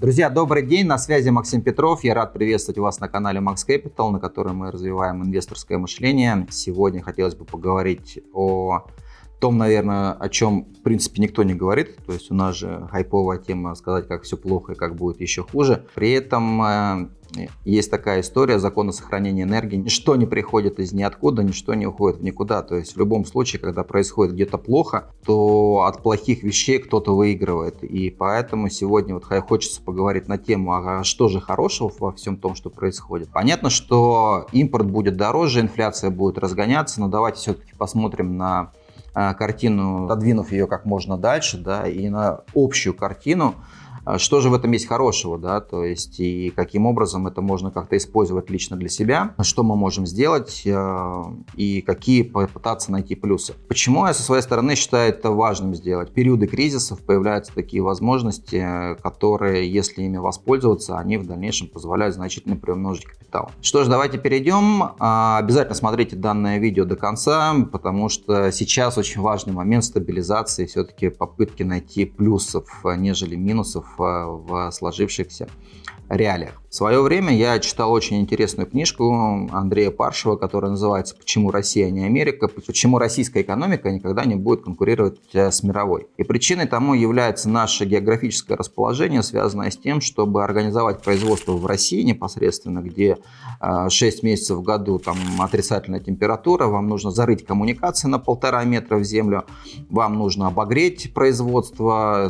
Друзья, добрый день, на связи Максим Петров. Я рад приветствовать вас на канале Max Capital, на котором мы развиваем инвесторское мышление. Сегодня хотелось бы поговорить о том, наверное, о чем, в принципе, никто не говорит. То есть у нас же хайповая тема сказать, как все плохо и как будет еще хуже. При этом э, есть такая история закона сохранения энергии. Ничто не приходит из ниоткуда, ничто не уходит в никуда. То есть в любом случае, когда происходит где-то плохо, то от плохих вещей кто-то выигрывает. И поэтому сегодня вот хочется поговорить на тему, а что же хорошего во всем том, что происходит. Понятно, что импорт будет дороже, инфляция будет разгоняться, но давайте все-таки посмотрим на а, картину, отодвинув ее как можно дальше, да, и на общую картину, что же в этом есть хорошего, да, то есть и каким образом это можно как-то использовать лично для себя, что мы можем сделать э, и какие попытаться найти плюсы. Почему я со своей стороны считаю это важным сделать? В периоды кризисов появляются такие возможности, которые, если ими воспользоваться, они в дальнейшем позволяют значительно приумножить капитал. Что ж, давайте перейдем. А, обязательно смотрите данное видео до конца, потому что сейчас очень важный момент стабилизации, все-таки попытки найти плюсов, нежели минусов в сложившихся реалиях. В свое время я читал очень интересную книжку Андрея Паршева, которая называется «Почему Россия, а не Америка? Почему российская экономика никогда не будет конкурировать э, с мировой?». И причиной тому является наше географическое расположение, связанное с тем, чтобы организовать производство в России непосредственно, где 6 э, месяцев в году там отрицательная температура, вам нужно зарыть коммуникации на полтора метра в землю, вам нужно обогреть производство,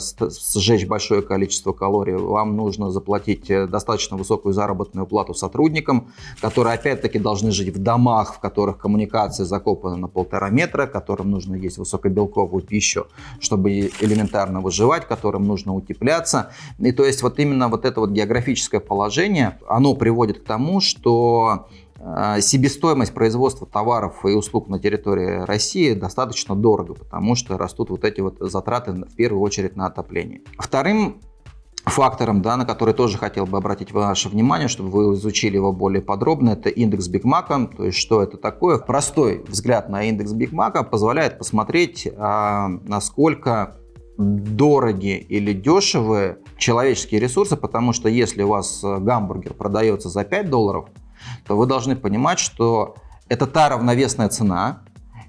сжечь большое количество калорий, вам нужно заплатить достаточно высокую высокую заработную плату сотрудникам, которые опять-таки должны жить в домах, в которых коммуникация закопана на полтора метра, которым нужно есть высокобелковую пищу, чтобы элементарно выживать, которым нужно утепляться. И то есть вот именно вот это вот географическое положение, оно приводит к тому, что э, себестоимость производства товаров и услуг на территории России достаточно дорого, потому что растут вот эти вот затраты в первую очередь на отопление. Вторым фактором, да, на который тоже хотел бы обратить ваше внимание, чтобы вы изучили его более подробно, это индекс Бигмака. То есть, что это такое? Простой взгляд на индекс Бигмака позволяет посмотреть, а, насколько дороги или дешевые человеческие ресурсы, потому что если у вас гамбургер продается за 5 долларов, то вы должны понимать, что это та равновесная цена,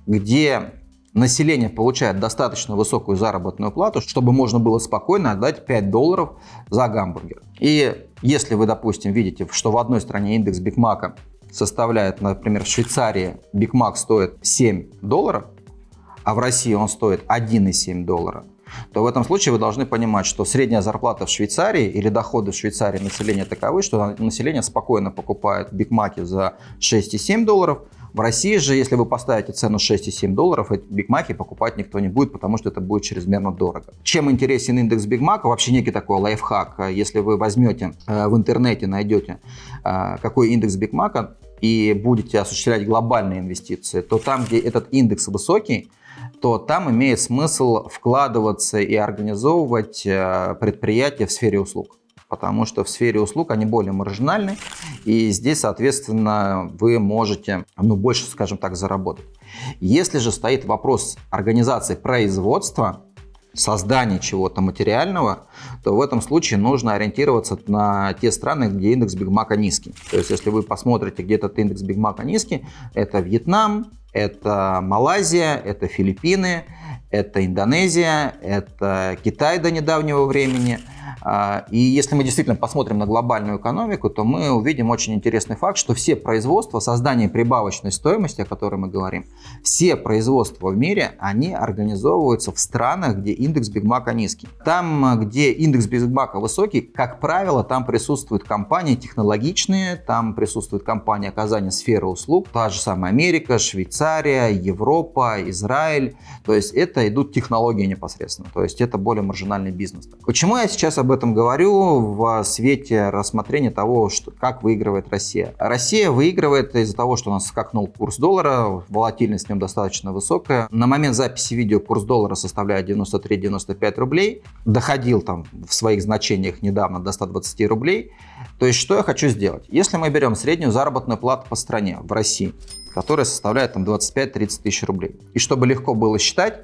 где население получает достаточно высокую заработную плату, чтобы можно было спокойно отдать 5 долларов за гамбургер. И если вы, допустим, видите, что в одной стране индекс Бигмака составляет, например, в Швейцарии Бигмак стоит 7 долларов, а в России он стоит 1,7 доллара, то в этом случае вы должны понимать, что средняя зарплата в Швейцарии или доходы в Швейцарии населения таковы, что население спокойно покупает бигмаки за 6,7 долларов, в России же, если вы поставите цену 6,7 долларов, эти бигмаки покупать никто не будет, потому что это будет чрезмерно дорого. Чем интересен индекс бигмака? Вообще некий такой лайфхак. Если вы возьмете э, в интернете, найдете, э, какой индекс бигмака, и будете осуществлять глобальные инвестиции, то там, где этот индекс высокий, то там имеет смысл вкладываться и организовывать э, предприятия в сфере услуг потому что в сфере услуг они более маржинальны, и здесь, соответственно, вы можете ну, больше, скажем так, заработать. Если же стоит вопрос организации производства, создания чего-то материального, то в этом случае нужно ориентироваться на те страны, где индекс Бигмака низкий. То есть, если вы посмотрите, где этот индекс Бигмака низкий, это Вьетнам, это Малайзия, это Филиппины, это Индонезия, это Китай до недавнего времени – и если мы действительно посмотрим на глобальную экономику, то мы увидим очень интересный факт, что все производства, создание прибавочной стоимости, о которой мы говорим, все производства в мире, они организовываются в странах, где индекс Бигмака низкий. Там, где индекс Бигмака высокий, как правило, там присутствуют компании технологичные, там присутствуют компании оказания сферы услуг, та же самая Америка, Швейцария, Европа, Израиль. То есть это идут технологии непосредственно, то есть это более маржинальный бизнес. Почему я сейчас об этом говорю в свете рассмотрения того, что, как выигрывает Россия. Россия выигрывает из-за того, что у нас скакнул курс доллара, волатильность в нем достаточно высокая. На момент записи видео курс доллара составляет 93-95 рублей, доходил там в своих значениях недавно до 120 рублей. То есть что я хочу сделать? Если мы берем среднюю заработную плату по стране в России, которая составляет там 25-30 тысяч рублей, и чтобы легко было считать,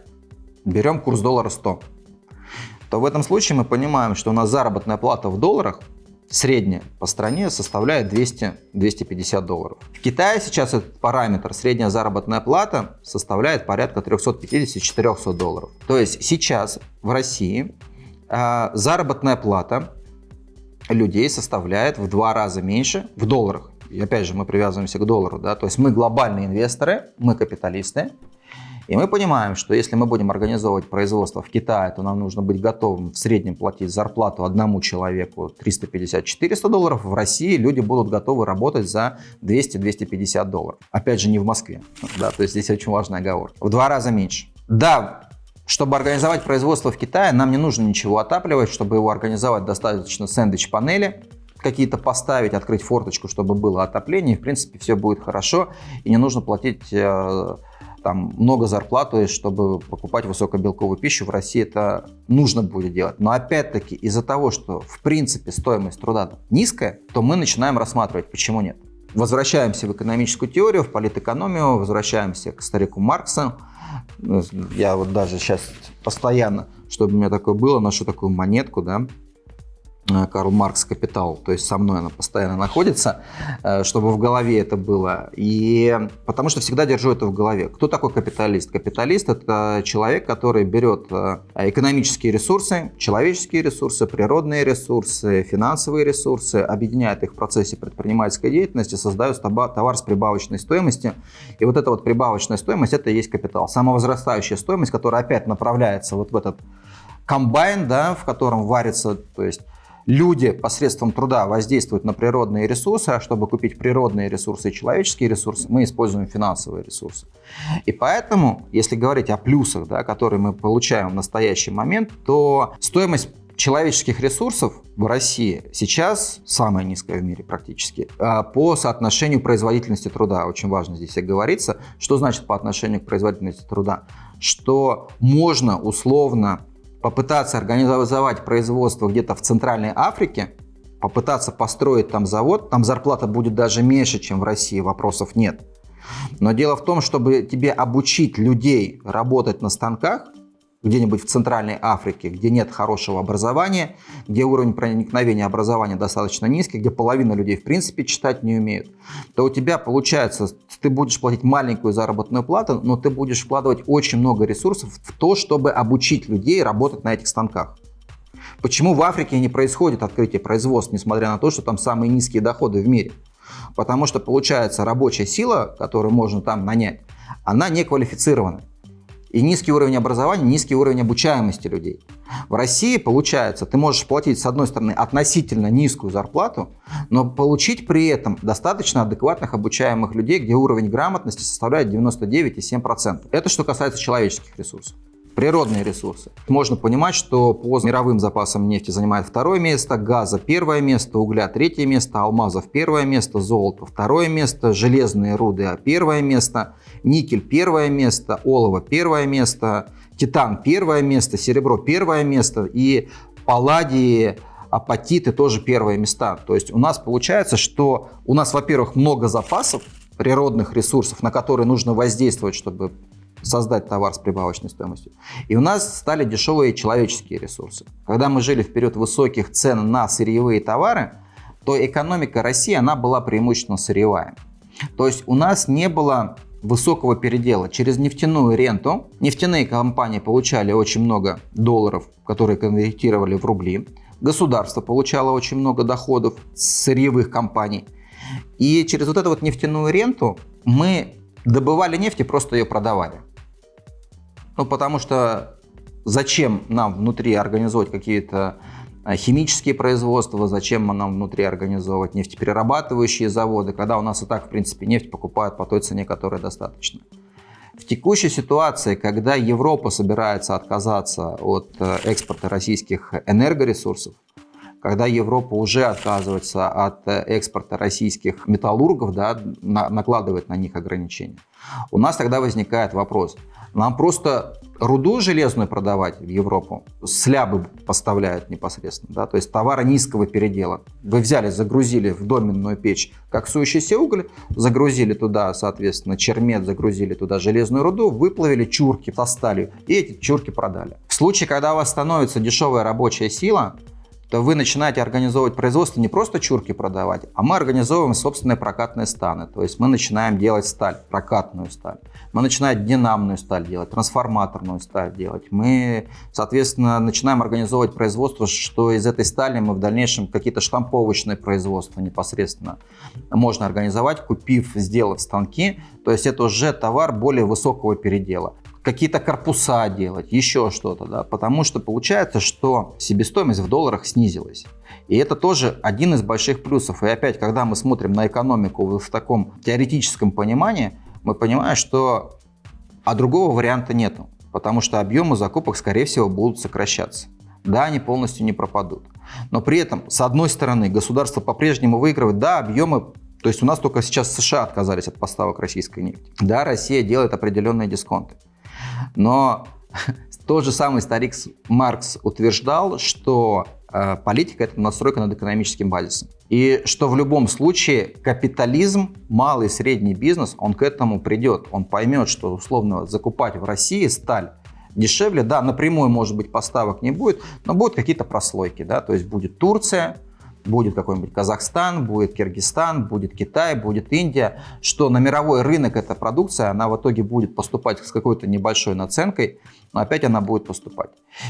берем курс доллара 100. То в этом случае мы понимаем, что у нас заработная плата в долларах средняя по стране составляет 200-250 долларов. В Китае сейчас этот параметр, средняя заработная плата, составляет порядка 350-400 долларов. То есть сейчас в России э, заработная плата людей составляет в два раза меньше в долларах. И опять же мы привязываемся к доллару, да, то есть мы глобальные инвесторы, мы капиталисты, и мы понимаем, что если мы будем организовывать производство в Китае, то нам нужно быть готовым в среднем платить зарплату одному человеку 350-400 долларов. В России люди будут готовы работать за 200-250 долларов. Опять же, не в Москве. Да, то есть здесь очень важная оговорка. В два раза меньше. Да, чтобы организовать производство в Китае, нам не нужно ничего отапливать. Чтобы его организовать, достаточно сэндвич-панели какие-то поставить, открыть форточку, чтобы было отопление. И, в принципе, все будет хорошо. И не нужно платить э, там много зарплат, то чтобы покупать высокобелковую пищу, в России это нужно будет делать. Но опять-таки из-за того, что в принципе стоимость труда низкая, то мы начинаем рассматривать, почему нет. Возвращаемся в экономическую теорию, в политэкономию, возвращаемся к старику Марксу. Я вот даже сейчас постоянно, чтобы у меня такое было, ношу такую монетку, да, Карл Маркс «Капитал», то есть со мной она постоянно находится, э, чтобы в голове это было. И потому что всегда держу это в голове. Кто такой капиталист? Капиталист – это человек, который берет э, экономические ресурсы, человеческие ресурсы, природные ресурсы, финансовые ресурсы, объединяет их в процессе предпринимательской деятельности, создает товар с прибавочной стоимостью. И вот эта вот прибавочная стоимость – это и есть капитал. Самовозрастающая стоимость, которая опять направляется вот в этот комбайн, да, в котором варится, то есть люди посредством труда воздействуют на природные ресурсы, а чтобы купить природные ресурсы и человеческие ресурсы, мы используем финансовые ресурсы. И поэтому, если говорить о плюсах, да, которые мы получаем в настоящий момент, то стоимость человеческих ресурсов в России сейчас самая низкая в мире практически а по соотношению производительности труда. Очень важно здесь и. Что значит по отношению к производительности труда? Что можно условно попытаться организовать производство где-то в Центральной Африке, попытаться построить там завод, там зарплата будет даже меньше, чем в России, вопросов нет. Но дело в том, чтобы тебе обучить людей работать на станках, где-нибудь в Центральной Африке, где нет хорошего образования, где уровень проникновения образования достаточно низкий, где половина людей в принципе читать не умеют, то у тебя получается, ты будешь платить маленькую заработную плату, но ты будешь вкладывать очень много ресурсов в то, чтобы обучить людей работать на этих станках. Почему в Африке не происходит открытие производств, несмотря на то, что там самые низкие доходы в мире? Потому что получается рабочая сила, которую можно там нанять, она не квалифицирована. И низкий уровень образования, низкий уровень обучаемости людей. В России, получается, ты можешь платить, с одной стороны, относительно низкую зарплату, но получить при этом достаточно адекватных обучаемых людей, где уровень грамотности составляет 99,7%. Это что касается человеческих ресурсов природные ресурсы. Можно понимать, что по мировым запасам нефти занимает второе место, газа первое место, угля третье место, алмазов первое место, золото второе место, железные руды первое место, никель первое место, олово первое место, титан первое место, серебро первое место и палладии, апатиты тоже первые места. То есть у нас получается, что у нас, во-первых, много запасов, природных ресурсов, на которые нужно воздействовать, чтобы создать товар с прибавочной стоимостью. И у нас стали дешевые человеческие ресурсы. Когда мы жили в период высоких цен на сырьевые товары, то экономика России, она была преимущественно сырьевая. То есть у нас не было высокого передела. Через нефтяную ренту нефтяные компании получали очень много долларов, которые конвертировали в рубли. Государство получало очень много доходов с сырьевых компаний. И через вот эту вот нефтяную ренту мы добывали нефть и просто ее продавали. Ну, потому что зачем нам внутри организовать какие-то а, химические производства, зачем нам внутри организовывать нефтеперерабатывающие заводы, когда у нас и так, в принципе, нефть покупают по той цене, которая достаточно. В текущей ситуации, когда Европа собирается отказаться от э, экспорта российских энергоресурсов, когда Европа уже отказывается от э, экспорта российских металлургов, да, на, накладывает на них ограничения. У нас тогда возникает вопрос. Нам просто руду железную продавать в Европу, слябы поставляют непосредственно, да, то есть товары низкого передела. Вы взяли, загрузили в доменную печь коксующийся уголь, загрузили туда, соответственно, чермет, загрузили туда железную руду, выплавили чурки со сталью и эти чурки продали. В случае, когда у вас становится дешевая рабочая сила, то вы начинаете организовывать производство не просто чурки продавать, а мы организовываем собственные прокатные станы. То есть мы начинаем делать сталь, прокатную сталь. Мы начинаем динамную сталь делать, трансформаторную сталь делать. Мы, соответственно, начинаем организовывать производство, что из этой стали мы в дальнейшем какие-то штамповочные производства непосредственно можно организовать, купив, сделав станки. То есть это уже товар более высокого передела какие-то корпуса делать, еще что-то, да, потому что получается, что себестоимость в долларах снизилась. И это тоже один из больших плюсов. И опять, когда мы смотрим на экономику в таком теоретическом понимании, мы понимаем, что а другого варианта нету, потому что объемы закупок, скорее всего, будут сокращаться. Да, они полностью не пропадут. Но при этом, с одной стороны, государство по-прежнему выигрывает, да, объемы то есть у нас только сейчас США отказались от поставок российской нефти. Да, Россия делает определенные дисконты. Но тот же самый старик Маркс утверждал, что э, политика – это настройка над экономическим базисом. И что в любом случае капитализм, малый и средний бизнес, он к этому придет. Он поймет, что условно закупать в России сталь дешевле, да, напрямую, может быть, поставок не будет, но будут какие-то прослойки, да, то есть будет Турция, будет какой-нибудь Казахстан, будет Киргизстан, будет Китай, будет Индия, что на мировой рынок эта продукция, она в итоге будет поступать с какой-то небольшой наценкой, но опять она будет поступать.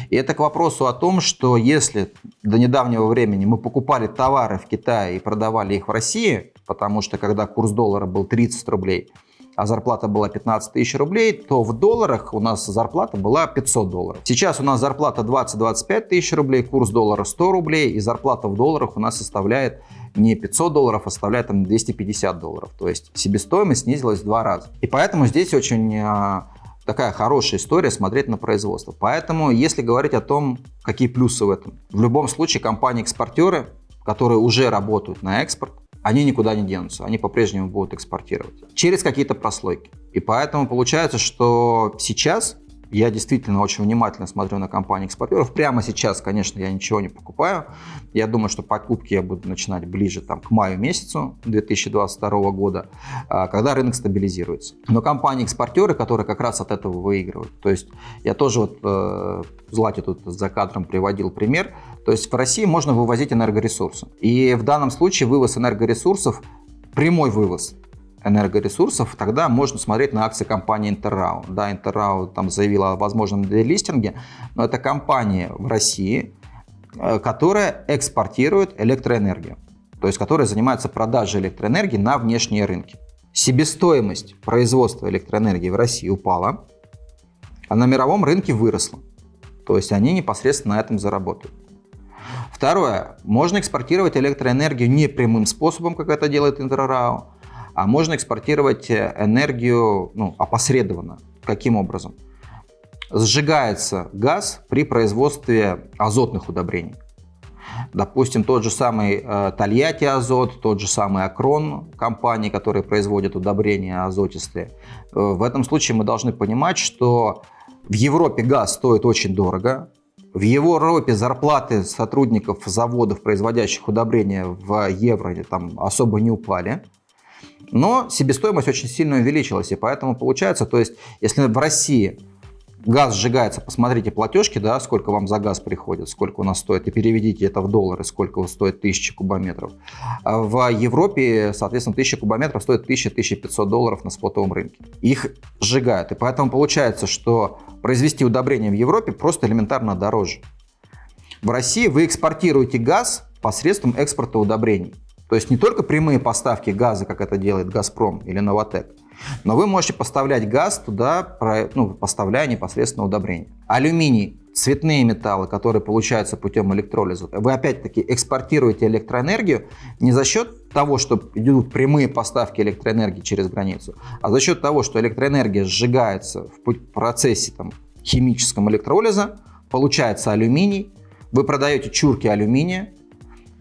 И это к вопросу о том, что если до недавнего времени мы покупали товары в Китае и продавали их в России, потому что когда курс доллара был 30 рублей, а зарплата была 15 тысяч рублей, то в долларах у нас зарплата была 500 долларов. Сейчас у нас зарплата 20-25 тысяч рублей, курс доллара 100 рублей, и зарплата в долларах у нас составляет не 500 долларов, а составляет там 250 долларов. То есть себестоимость снизилась в два раза. И поэтому здесь очень а, такая хорошая история смотреть на производство. Поэтому, если говорить о том, какие плюсы в этом, в любом случае компании-экспортеры, которые уже работают на экспорт, они никуда не денутся, они по-прежнему будут экспортировать через какие-то прослойки. И поэтому получается, что сейчас я действительно очень внимательно смотрю на компании экспортеров. Прямо сейчас, конечно, я ничего не покупаю. Я думаю, что покупки я буду начинать ближе там, к маю месяцу 2022 года, а, когда рынок стабилизируется. Но компании-экспортеры, которые как раз от этого выигрывают. То есть я тоже вот э, Злате тут за кадром приводил пример. То есть в России можно вывозить энергоресурсы. И в данном случае вывоз энергоресурсов, прямой вывоз, энергоресурсов, тогда можно смотреть на акции компании Интеррау. Да, Интеррау там заявила о возможном делистинге, но это компания в России, э, которая экспортирует электроэнергию, то есть которая занимается продажей электроэнергии на внешние рынки. Себестоимость производства электроэнергии в России упала, а на мировом рынке выросла. То есть они непосредственно на этом заработают. Второе. Можно экспортировать электроэнергию не прямым способом, как это делает Интеррау, а можно экспортировать э, энергию ну, опосредованно. Каким образом? Сжигается газ при производстве азотных удобрений. Допустим, тот же самый э, Тольятти Азот, тот же самый Акрон, компании, которые производят удобрения азотистые. Э, в этом случае мы должны понимать, что в Европе газ стоит очень дорого, в Европе зарплаты сотрудников заводов, производящих удобрения в евро, там особо не упали. Но себестоимость очень сильно увеличилась, и поэтому получается, то есть, если в России газ сжигается, посмотрите платежки, да, сколько вам за газ приходит, сколько у нас стоит, и переведите это в доллары, сколько стоит 1000 кубометров. А в Европе, соответственно, 1000 кубометров стоит 1000-1500 долларов на спотовом рынке. Их сжигают, и поэтому получается, что произвести удобрение в Европе просто элементарно дороже. В России вы экспортируете газ посредством экспорта удобрений. То есть не только прямые поставки газа, как это делает «Газпром» или «Новотек», но вы можете поставлять газ туда, ну, поставляя непосредственно удобрения. Алюминий, цветные металлы, которые получаются путем электролиза, вы опять-таки экспортируете электроэнергию не за счет того, что идут прямые поставки электроэнергии через границу, а за счет того, что электроэнергия сжигается в процессе там, химическом электролиза, получается алюминий, вы продаете чурки алюминия,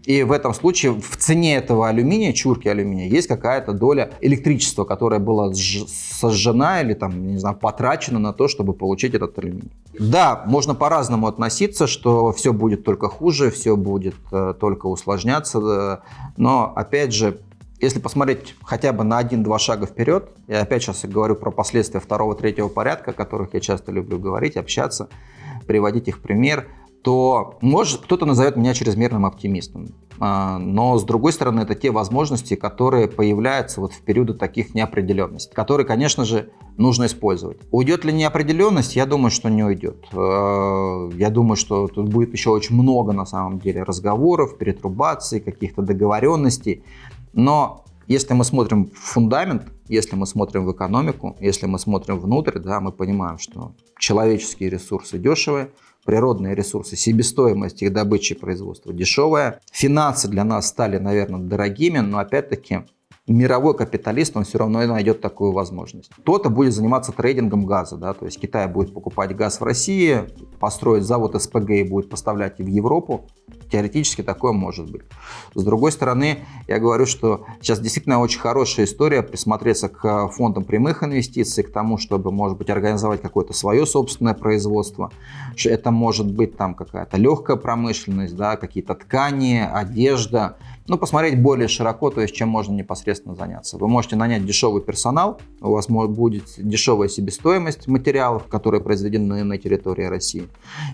И в этом случае в цене этого алюминия, чурки алюминия, есть какая-то доля электричества, которая была сожжена или там, не знаю, потрачена на то, чтобы получить этот алюминий. Да, можно по-разному относиться, что все будет только хуже, все будет э, только усложняться, э, но опять же, если посмотреть хотя бы на один-два шага вперед, я опять сейчас говорю про последствия второго-третьего порядка, о которых я часто люблю говорить, общаться, приводить их в пример, то может кто-то назовет меня чрезмерным оптимистом. А, но с другой стороны, это те возможности, которые появляются вот в периоды таких неопределенностей, которые, конечно же, нужно использовать. Уйдет ли неопределенность? Я думаю, что не уйдет. А, я думаю, что тут будет еще очень много на самом деле разговоров, перетрубаций, каких-то договоренностей. Но если мы смотрим в фундамент, если мы смотрим в экономику, если мы смотрим внутрь, да, мы понимаем, что человеческие ресурсы дешевые, природные ресурсы, себестоимость их добычи и производства дешевая. Финансы для нас стали, наверное, дорогими, но опять-таки мировой капиталист, он все равно найдет такую возможность. Кто-то будет заниматься трейдингом газа, да, то есть Китай будет покупать газ в России, построить завод СПГ и будет поставлять в Европу. Теоретически такое может быть. С другой стороны, я говорю, что сейчас действительно очень хорошая история присмотреться к фондам прямых инвестиций, к тому, чтобы, может быть, организовать какое-то свое собственное производство. Это может быть там какая-то легкая промышленность, да, какие-то ткани, одежда ну, посмотреть более широко, то есть чем можно непосредственно заняться. Вы можете нанять дешевый персонал, у вас будет дешевая себестоимость материалов, которые произведены на территории России.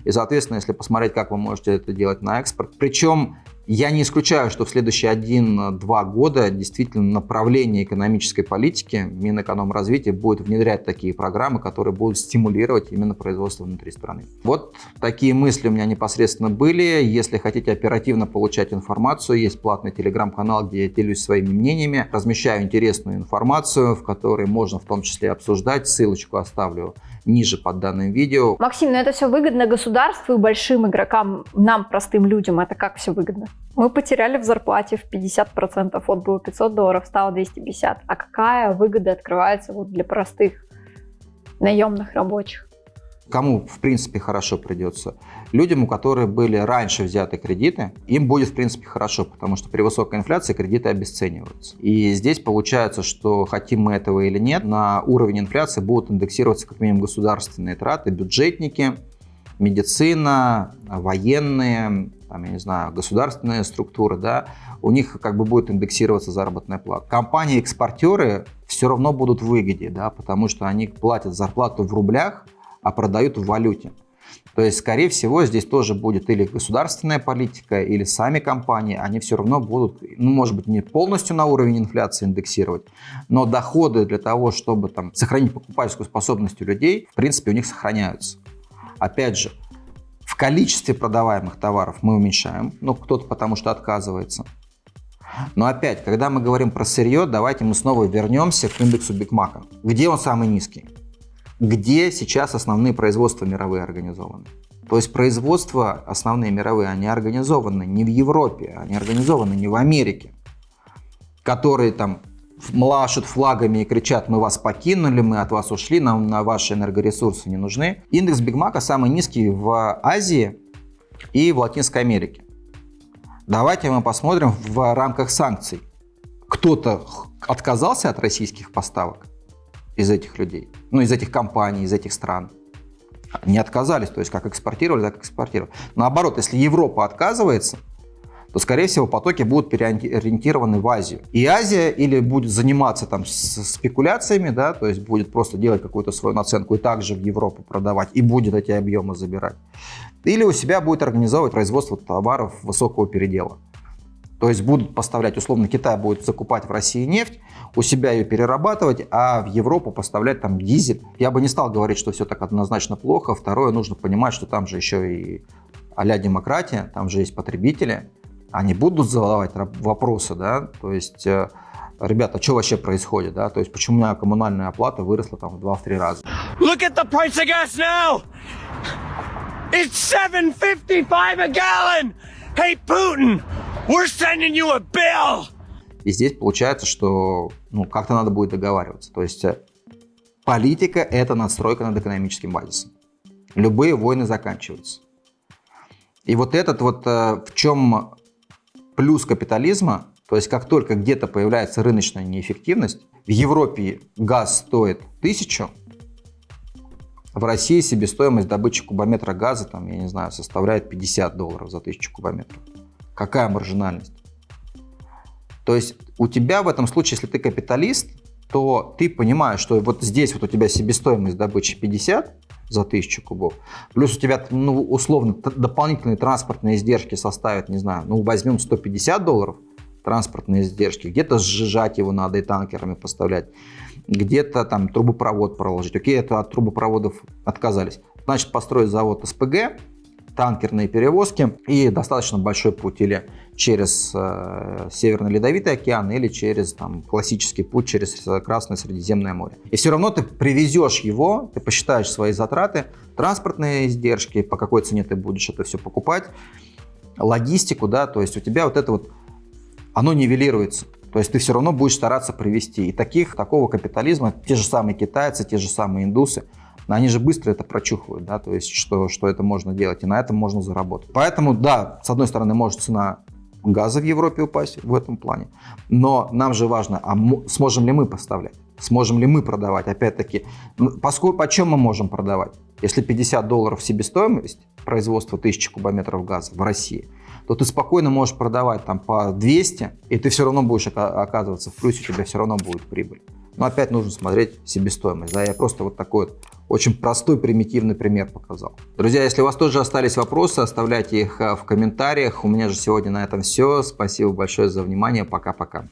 И, соответственно, если посмотреть, как вы можете это делать на экспорт, причем я не исключаю, что в следующие 1-2 года действительно направление экономической политики Минэкономразвития будет внедрять такие программы, которые будут стимулировать именно производство внутри страны. Вот такие мысли у меня непосредственно были. Если хотите оперативно получать информацию, есть платный телеграм-канал, где я делюсь своими мнениями, размещаю интересную информацию, в которой можно в том числе обсуждать. Ссылочку оставлю ниже под данным видео. Максим, но это все выгодно государству и большим игрокам, нам, простым людям. Это как все выгодно? Мы потеряли в зарплате в 50%, вот было 500 долларов, стало 250. А какая выгода открывается вот для простых наемных рабочих? Кому, в принципе, хорошо придется? Людям, у которых были раньше взяты кредиты, им будет, в принципе, хорошо, потому что при высокой инфляции кредиты обесцениваются. И здесь получается, что хотим мы этого или нет, на уровень инфляции будут индексироваться как минимум государственные траты, бюджетники, медицина, военные, там, я не знаю, государственные структуры, да, у них как бы будет индексироваться заработная плата. Компании-экспортеры все равно будут в выгоде, да, потому что они платят зарплату в рублях, а продают в валюте. То есть, скорее всего, здесь тоже будет или государственная политика, или сами компании, они все равно будут, ну, может быть, не полностью на уровень инфляции индексировать, но доходы для того, чтобы там сохранить покупательскую способность у людей, в принципе, у них сохраняются. Опять же, в количестве продаваемых товаров мы уменьшаем, ну, кто-то потому что отказывается. Но опять, когда мы говорим про сырье, давайте мы снова вернемся к индексу Бигмака. Где он самый низкий? Где сейчас основные производства мировые организованы. То есть производства основные мировые, они организованы не в Европе, они организованы не в Америке, которые там машут флагами и кричат, мы вас покинули, мы от вас ушли, нам на ваши энергоресурсы не нужны. Индекс Бигмака самый низкий в Азии и в Латинской Америке. Давайте мы посмотрим в рамках санкций. Кто-то отказался от российских поставок? Из этих людей, ну, из этих компаний, из этих стран. Не отказались, то есть как экспортировали, так экспортировали. Наоборот, если Европа отказывается, то, скорее всего, потоки будут переориентированы в Азию. И Азия или будет заниматься там спекуляциями, да, то есть будет просто делать какую-то свою наценку и также в Европу продавать, и будет эти объемы забирать. Или у себя будет организовывать производство товаров высокого передела. То есть будут поставлять, условно, Китай будет закупать в России нефть, у себя ее перерабатывать, а в Европу поставлять там дизель. Я бы не стал говорить, что все так однозначно плохо. Второе, нужно понимать, что там же еще и а демократия, там же есть потребители. Они будут задавать вопросы, да, то есть э, ребята, что вообще происходит, да, то есть почему у меня коммунальная оплата выросла там в 2-3 раза. Look at the price of gas now! It's 7.55 a gallon! Hey, Putin! We're sending you a bill! И здесь получается, что ну, как-то надо будет договариваться. То есть э, политика – это надстройка над экономическим базисом. Любые войны заканчиваются. И вот этот вот э, в чем плюс капитализма, то есть как только где-то появляется рыночная неэффективность, в Европе газ стоит тысячу, в России себестоимость добычи кубометра газа, там, я не знаю, составляет 50 долларов за тысячу кубометров. Какая маржинальность? То есть у тебя в этом случае, если ты капиталист, то ты понимаешь, что вот здесь вот у тебя себестоимость добычи 50 за 1000 кубов, плюс у тебя, ну, условно, дополнительные транспортные издержки составят, не знаю, ну, возьмем 150 долларов, транспортные издержки, где-то сжижать его надо и танкерами поставлять, где-то там трубопровод проложить. Окей, это от трубопроводов отказались. Значит, построить завод СПГ, танкерные перевозки и достаточно большой путь или через э, Северный Ледовитый океан или через там, классический путь через Красное Средиземное море. И все равно ты привезешь его, ты посчитаешь свои затраты, транспортные издержки, по какой цене ты будешь это все покупать, логистику, да, то есть у тебя вот это вот, оно нивелируется. То есть ты все равно будешь стараться привести. И таких, такого капитализма, те же самые китайцы, те же самые индусы, они же быстро это прочухивают, да, то есть что, что это можно делать, и на этом можно заработать. Поэтому, да, с одной стороны, может цена газа в Европе упасть в этом плане, но нам же важно, а сможем ли мы поставлять, сможем ли мы продавать, опять-таки, поскольку, по чем мы можем продавать? Если 50 долларов себестоимость производства 1000 кубометров газа в России, то ты спокойно можешь продавать там по 200, и ты все равно будешь оказываться в плюсе, у тебя все равно будет прибыль. Но опять нужно смотреть себестоимость. Да, я просто вот такой вот очень простой, примитивный пример показал. Друзья, если у вас тоже остались вопросы, оставляйте их а, в комментариях. У меня же сегодня на этом все. Спасибо большое за внимание. Пока-пока.